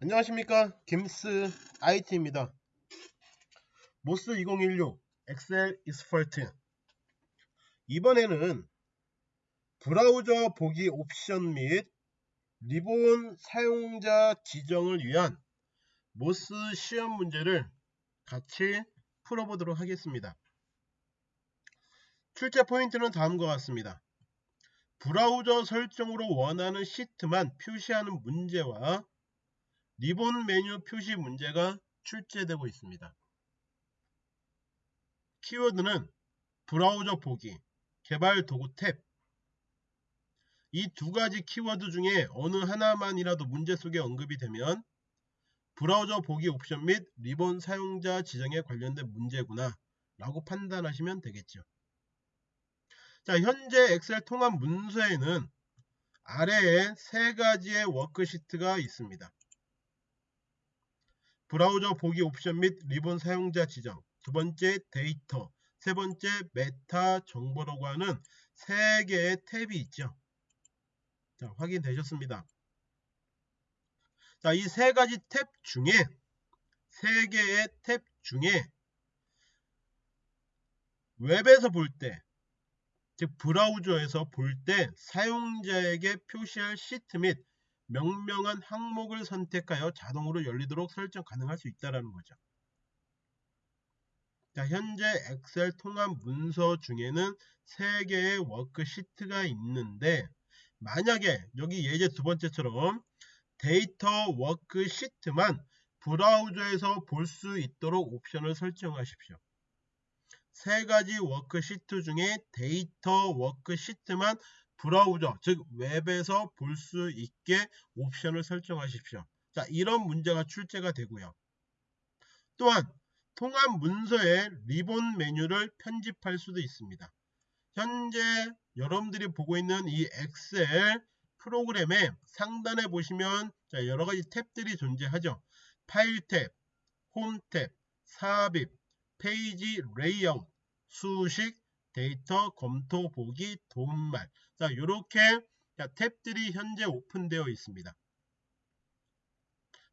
안녕하십니까? 김스 IT입니다. MOS 2016 Excel Expert. 이번에는 브라우저 보기 옵션 및 리본 사용자 지정을 위한 MOS 시험 문제를 같이 풀어보도록 하겠습니다. 출제 포인트는 다음과 같습니다. 브라우저 설정으로 원하는 시트만 표시하는 문제와 리본 메뉴 표시 문제가 출제되고 있습니다. 키워드는 브라우저 보기, 개발 도구 탭. 이 두 가지 키워드 중에 어느 하나만이라도 문제 속에 언급이 되면 브라우저 보기 옵션 및 리본 사용자 지정에 관련된 문제구나 라고 판단하시면 되겠죠. 자, 현재 엑셀 통합 문서에는 아래에 세 가지의 워크시트가 있습니다. 브라우저 보기 옵션 및 리본 사용자 지정 두 번째 데이터 세 번째 메타 정보라고 하는 세 개의 탭이 있죠. 자 확인되셨습니다. 자 이 세 가지 탭 중에 세 개의 탭 중에 웹에서 볼 때 즉 브라우저에서 볼 때 사용자에게 표시할 시트 및 명명한 항목을 선택하여 자동으로 열리도록 설정 가능할 수 있다는 거죠. 자, 현재 엑셀 통합 문서 중에는 3개의 워크시트가 있는데 만약에 여기 예제 두 번째처럼 데이터 워크시트만 브라우저에서 볼 수 있도록 옵션을 설정하십시오. 세 가지 워크시트 중에 데이터 워크시트만 브라우저 즉 웹에서 볼 수 있게 옵션을 설정하십시오. 자 이런 문제가 출제가 되고요. 또한 통합 문서에 리본 메뉴를 편집할 수도 있습니다. 현재 여러분들이 보고 있는 이 엑셀 프로그램의 상단에 보시면 여러 가지 탭들이 존재하죠. 파일 탭, 홈 탭, 삽입, 페이지 레이아웃, 수식, 데이터 검토 보기 도움말. 자 이렇게 탭들이 현재 오픈되어 있습니다.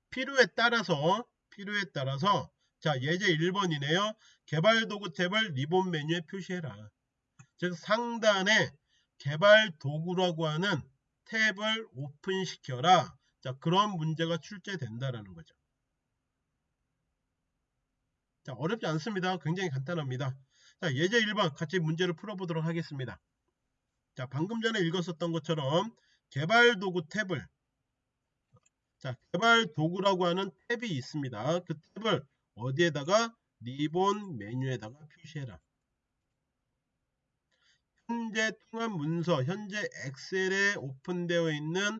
필요에 따라서 필요에 따라서 자 예제 1번이네요. 개발 도구 탭을 리본 메뉴에 표시해라. 즉 상단에 개발 도구라고 하는 탭을 오픈시켜라. 자 그런 문제가 출제된다라는 거죠. 자 어렵지 않습니다. 굉장히 간단합니다 자, 예제 1번 같이 문제를 풀어보도록 하겠습니다. 자, 방금 전에 읽었었던 것처럼 개발 도구 탭을 자, 개발 도구라고 하는 탭이 있습니다. 그 탭을 어디에다가 리본 메뉴에다가 표시해라. 현재 통합 문서, 현재 엑셀에 오픈되어 있는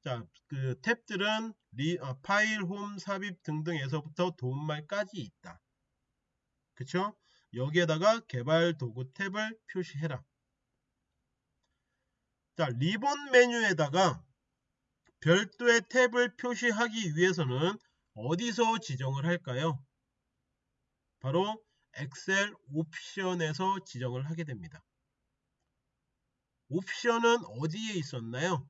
자, 그 탭들은 리, 어, 파일, 홈, 삽입 등등에서부터 도움말까지 있다. 그쵸? 여기에다가 개발 도구 탭을 표시해라. 자, 리본 메뉴에다가 별도의 탭을 표시하기 위해서는 어디서 지정을 할까요? 바로 엑셀 옵션에서 지정을 하게 됩니다. 옵션은 어디에 있었나요?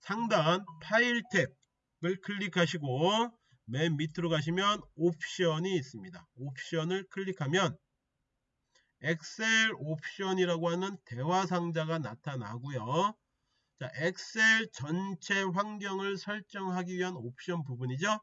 상단 파일 탭을 클릭하시고 맨 밑으로 가시면 옵션이 있습니다. 옵션을 클릭하면 엑셀 옵션이라고 하는 대화 상자가 나타나고요. 자, 엑셀 전체 환경을 설정하기 위한 옵션 부분이죠.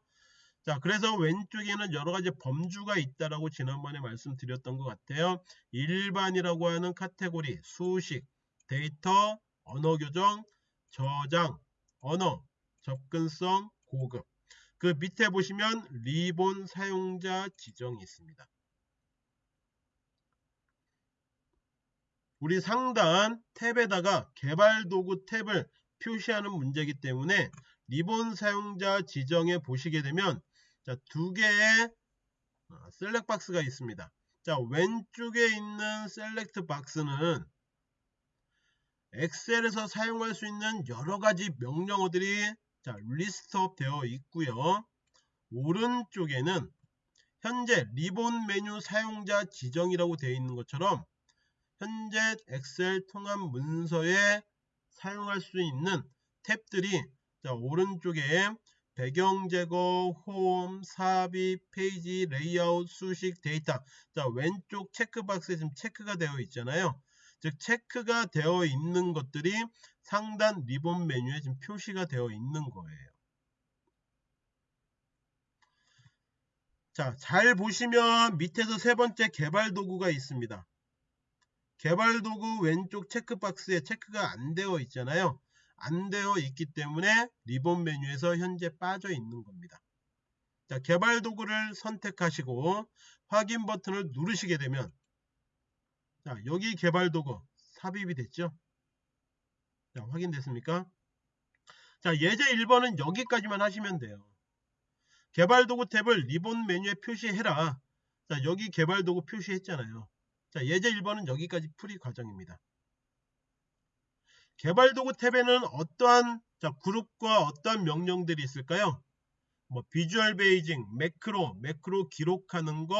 자, 그래서 왼쪽에는 여러 가지 범주가 있다라고 지난번에 말씀드렸던 것 같아요. 일반이라고 하는 카테고리, 수식, 데이터, 언어 교정, 저장, 언어, 접근성, 고급. 그 밑에 보시면 리본 사용자 지정이 있습니다. 우리 상단 탭에다가 개발 도구 탭을 표시하는 문제이기 때문에 리본 사용자 지정에 보시게 되면 자, 두 개의 어, select box가 있습니다. 자, 왼쪽에 있는 select box는 엑셀에서 사용할 수 있는 여러 가지 명령어들이 자, list up 되어 있고요. 오른쪽에는 현재 리본 메뉴 사용자 지정이라고 되어 있는 것처럼 현재 엑셀 통합 문서에 사용할 수 있는 탭들이 자 오른쪽에 배경 제거, 홈, 삽입, 페이지, 레이아웃, 수식, 데이터. 자, 왼쪽 체크박스에 지금 체크가 되어 있잖아요. 즉, 체크가 되어 있는 것들이 상단 리본 메뉴에 지금 표시가 되어 있는 거예요. 자, 잘 보시면 밑에서 세 번째 개발 도구가 있습니다. 개발 도구 왼쪽 체크박스에 체크가 안 되어 있잖아요. 안 되어 있기 때문에 리본 메뉴에서 현재 빠져 있는 겁니다. 자, 개발 도구를 선택하시고 확인 버튼을 누르시게 되면 자, 여기 개발 도구 삽입이 됐죠? 자, 확인됐습니까? 자, 예제 1번은 여기까지만 하시면 돼요. 개발 도구 탭을 리본 메뉴에 표시해라. 자, 여기 개발 도구 표시했잖아요. 자, 예제 1번은 여기까지 풀이 과정입니다. 개발 도구 탭에는 어떠한 자, 그룹과 어떠한 명령들이 있을까요? 뭐 Visual Basic, 매크로, 매크로 기록하는 거,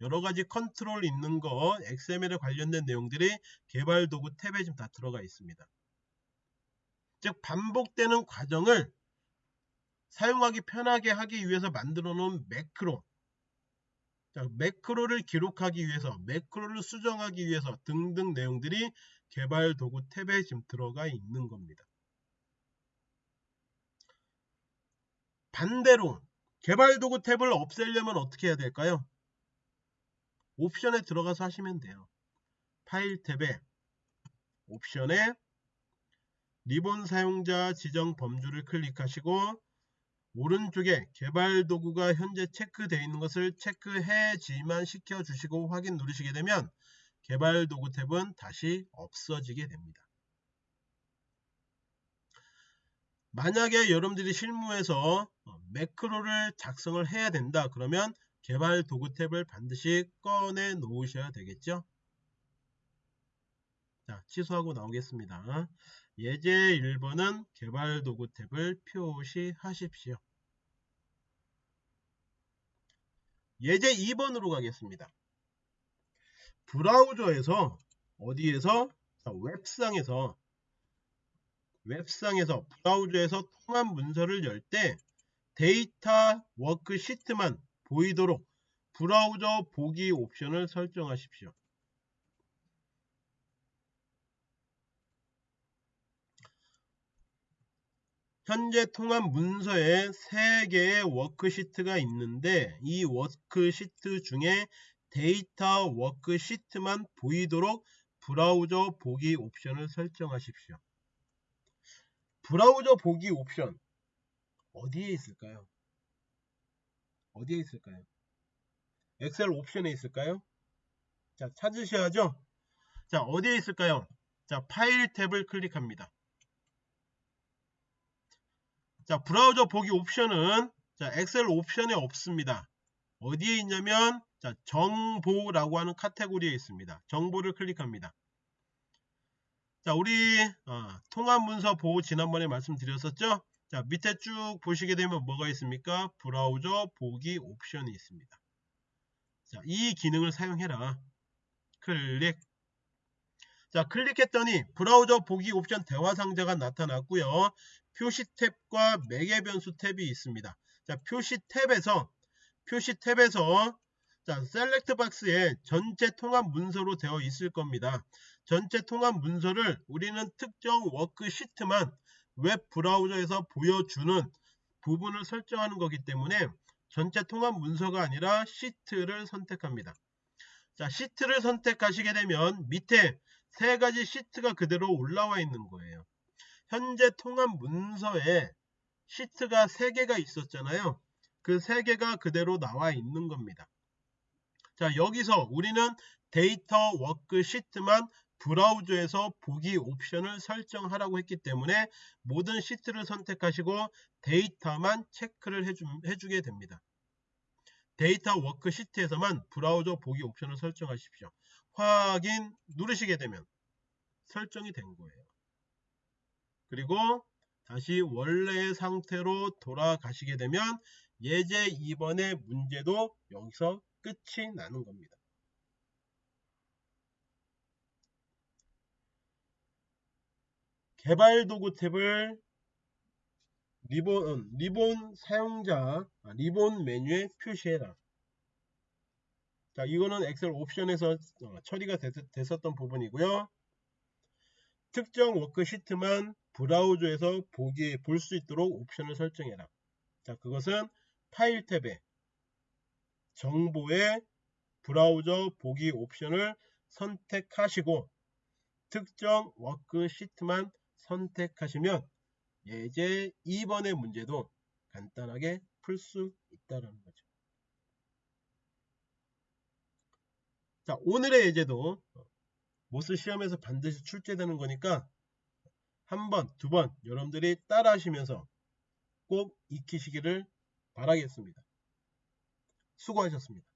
여러 가지 컨트롤 있는 거, XML에 관련된 내용들이 개발 도구 탭에 지금 다 들어가 있습니다. 즉 반복되는 과정을 사용하기 편하게 하기 위해서 만들어 놓은 매크로 자, 매크로를 기록하기 위해서 매크로를 수정하기 위해서 등등 내용들이 개발 도구 탭에 지금 들어가 있는 겁니다. 반대로 개발 도구 탭을 없애려면 어떻게 해야 될까요? 옵션에 들어가서 하시면 돼요. 파일 탭에 옵션에 리본 사용자 지정 범주를 클릭하시고 오른쪽에 개발 도구가 현재 체크되어 있는 것을 체크해지만 시켜주시고 확인 누르시게 되면 개발 도구 탭은 다시 없어지게 됩니다. 만약에 여러분들이 실무에서 어, 매크로를 작성을 해야 된다 그러면 개발 도구 탭을 반드시 꺼내 놓으셔야 되겠죠. 자 취소하고 나오겠습니다. 예제 1번은 개발 도구 탭을 표시하십시오. 예제 2번으로 가겠습니다. 브라우저에서 어디에서 웹상에서 웹상에서 브라우저에서 통합 문서를 열 때 데이터 워크시트만 보이도록 브라우저 보기 옵션을 설정하십시오. 현재 통합 문서에 3개의 워크시트가 있는데 이 워크시트 중에 데이터 워크시트만 보이도록 브라우저 보기 옵션을 설정하십시오. 브라우저 보기 옵션 어디에 있을까요? 어디에 있을까요? 엑셀 옵션에 있을까요? 자 찾으셔야죠. 자 어디에 있을까요? 자 파일 탭을 클릭합니다. 자 브라우저 보기 옵션은 자 엑셀 옵션에 없습니다. 어디에 있냐면 자 정보라고 하는 카테고리에 있습니다. 정보를 클릭합니다. 자 우리 어, 통합문서 보호 지난번에 말씀드렸었죠. 자 밑에 쭉 보시게 되면 뭐가 있습니까? 브라우저 보기 옵션이 있습니다. 자 이 기능을 사용해라. 클릭 자 클릭했더니 브라우저 보기 옵션 대화 상자가 나타났고요. 표시 탭과 매개 변수 탭이 있습니다. 자, 표시 탭에서 표시 탭에서 자, select box에 전체 통합 문서로 되어 있을 겁니다. 전체 통합 문서를 우리는 특정 워크시트만 웹 브라우저에서 보여주는 부분을 설정하는 거기 때문에 전체 통합 문서가 아니라 시트를 선택합니다. 자, 시트를 선택하시게 되면 밑에 세 가지 시트가 그대로 올라와 있는 거예요. 현재 통합 문서에 시트가 3개가 있었잖아요. 그 3개가 그대로 나와 있는 겁니다. 자 여기서 우리는 데이터 워크시트만 브라우저에서 보기 옵션을 설정하라고 했기 때문에 모든 시트를 선택하시고 데이터만 체크를 해주, 해주게 됩니다. 데이터 워크시트에서만 브라우저 보기 옵션을 설정하십시오. 확인 누르시게 되면 설정이 된 거예요. 그리고 다시 원래의 상태로 돌아가시게 되면 예제 2번의 문제도 여기서 끝이 나는 겁니다. 개발 도구 탭을 리본, 리본 사용자, 아, 리본 메뉴에 표시해라. 자, 이거는 엑셀 옵션에서 어, 처리가 됐, 됐었던 부분이고요. 특정 워크시트만 브라우저에서 보기 볼 수 있도록 옵션을 설정해라. 자, 그것은 파일 탭에 정보의 브라우저 보기 옵션을 선택하시고 특정 워크시트만 선택하시면 예제 2번의 문제도 간단하게 풀 수 있다는 거죠. 자, 오늘의 예제도 MOS 시험에서 반드시 출제되는 거니까 한 번, 두 번 여러분들이 따라 하시면서 꼭 익히시기를 바라겠습니다. 수고하셨습니다.